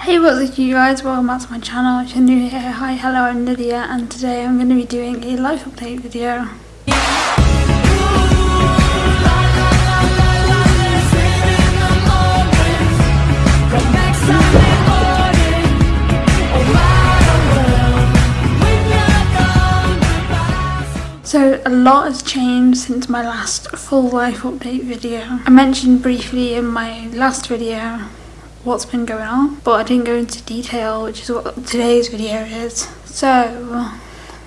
Hey what's up you guys, welcome back to my channel, if you're new here, hi, hello, I'm Lydia and today I'm going to be doing a life update video. So a lot has changed since my last full life update video. I mentioned briefly in my last video what's been going on but I didn't go into detail which is what today's video is. So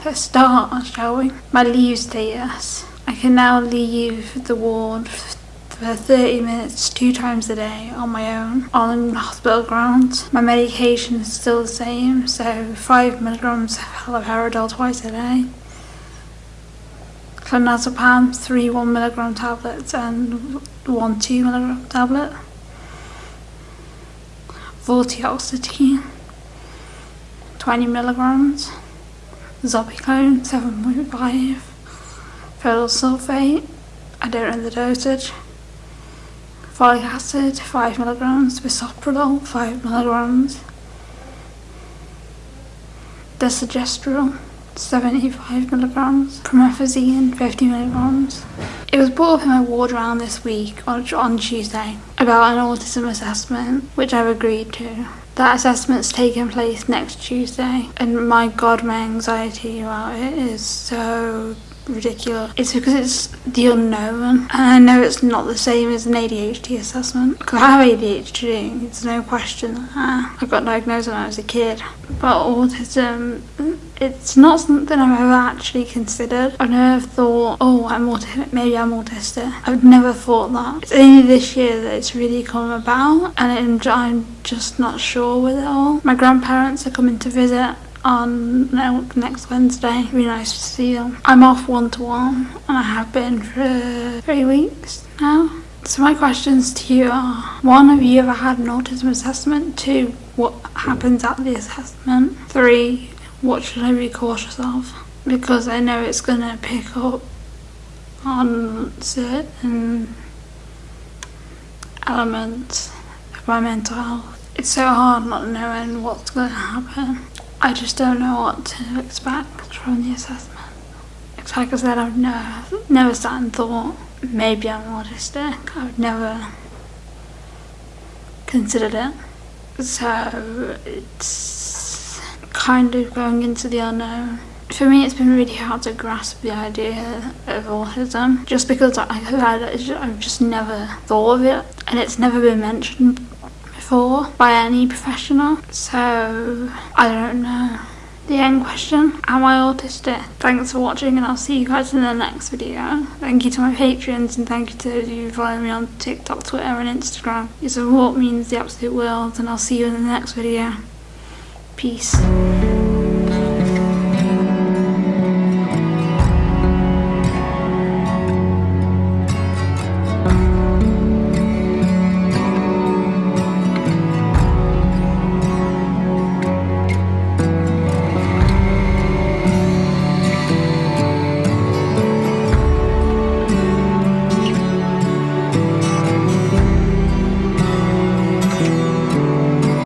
let's start shall we? My leave status. I can now leave the ward for 30 minutes two times a day on my own on hospital grounds. My medication is still the same so 5 milligrams of haloperidol twice a day. Clonazepam, 3 1 milligram tablets and 1 2 milligram tablet vortioxetine 20 milligrams, Zopiclone 7.5, ferrous sulfate, I don't know the dosage, folic acid 5 milligrams, bisoprolol 5 milligrams, desogestrel 75 milligrams, promethazine 50 milligrams. It was brought up in my ward round this week on, on Tuesday about an autism assessment, which I've agreed to. That assessment's taking place next Tuesday, and my god, my anxiety about it is so ridiculous. It's because it's the unknown, and I know it's not the same as an ADHD assessment. Because I have ADHD, it's no question. I got diagnosed when I was a kid, but autism it's not something I've ever actually considered. I've never thought, oh, I'm autistic, maybe I'm autistic. I've never thought that. It's only this year that it's really come about and I'm just not sure with it all. My grandparents are coming to visit on next Wednesday. It'd be nice to see them. I'm off one to one and I have been for three weeks now. So my questions to you are, one, have you ever had an autism assessment? Two, what happens at the assessment? Three, what should I be cautious of? Because I know it's going to pick up on certain elements of my mental health. It's so hard not knowing what's going to happen. I just don't know what to expect from the assessment. It's like I said, I've never, never sat and thought, maybe I'm autistic. I've never considered it. So it's kind of going into the unknown. For me, it's been really hard to grasp the idea of autism, just because I, I've just never thought of it, and it's never been mentioned before by any professional. So I don't know. The end question, am I autistic? Thanks for watching and I'll see you guys in the next video. Thank you to my patrons and thank you to those of you who follow me on TikTok, Twitter and Instagram. Your support means the absolute world and I'll see you in the next video. Peace.